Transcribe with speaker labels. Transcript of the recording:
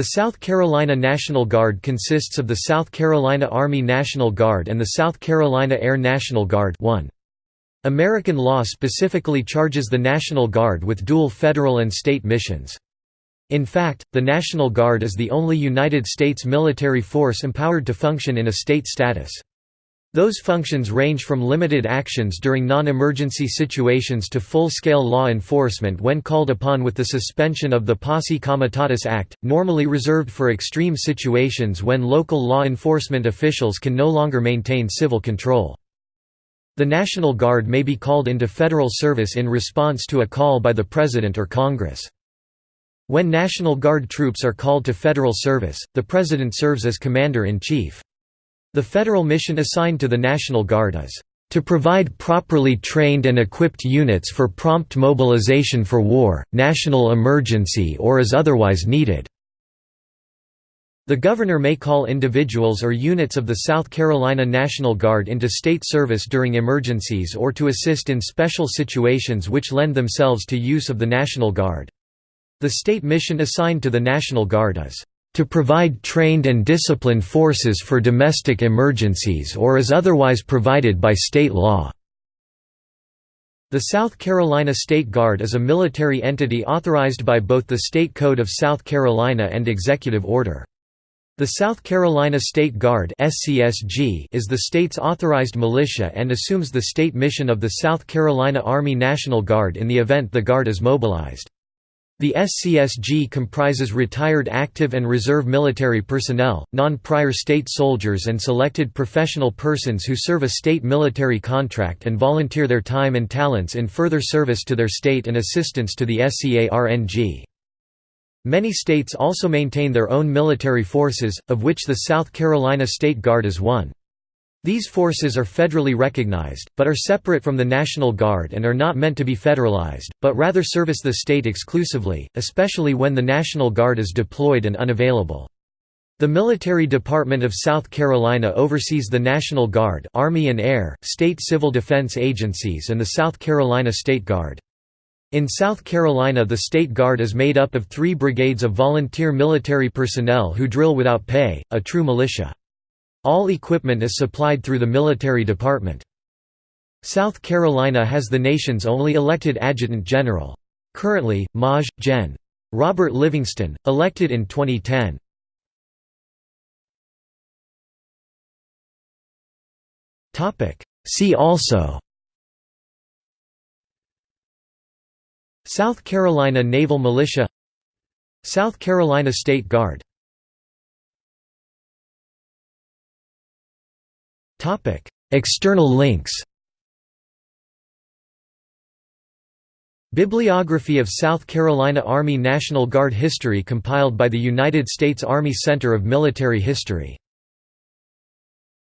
Speaker 1: The South Carolina National Guard consists of the South Carolina Army National Guard and the South Carolina Air National Guard 1. American law specifically charges the National Guard with dual federal and state missions. In fact, the National Guard is the only United States military force empowered to function in a state status. Those functions range from limited actions during non-emergency situations to full-scale law enforcement when called upon with the suspension of the Posse Comitatus Act, normally reserved for extreme situations when local law enforcement officials can no longer maintain civil control. The National Guard may be called into federal service in response to a call by the President or Congress. When National Guard troops are called to federal service, the President serves as Commander-in-Chief. The federal mission assigned to the National Guard is to provide properly trained and equipped units for prompt mobilization for war, national emergency or as otherwise needed." The governor may call individuals or units of the South Carolina National Guard into state service during emergencies or to assist in special situations which lend themselves to use of the National Guard. The state mission assigned to the National Guard is to provide trained and disciplined forces for domestic emergencies or as otherwise provided by state law." The South Carolina State Guard is a military entity authorized by both the State Code of South Carolina and Executive Order. The South Carolina State Guard is the state's authorized militia and assumes the state mission of the South Carolina Army National Guard in the event the Guard is mobilized. The SCSG comprises retired active and reserve military personnel, non-prior state soldiers and selected professional persons who serve a state military contract and volunteer their time and talents in further service to their state and assistance to the SCARNG. Many states also maintain their own military forces, of which the South Carolina State Guard is one. These forces are federally recognized, but are separate from the National Guard and are not meant to be federalized, but rather service the state exclusively, especially when the National Guard is deployed and unavailable. The Military Department of South Carolina oversees the National Guard Army and Air, state civil defense agencies and the South Carolina State Guard. In South Carolina the State Guard is made up of three brigades of volunteer military personnel who drill without pay, a true militia. All equipment is supplied through the military department. South Carolina has the nation's only elected adjutant general. Currently, Maj. Gen. Robert Livingston, elected in 2010. See also South Carolina Naval Militia South Carolina State Guard Topic: External links. Bibliography of South Carolina Army National Guard history compiled by the United States Army Center of Military History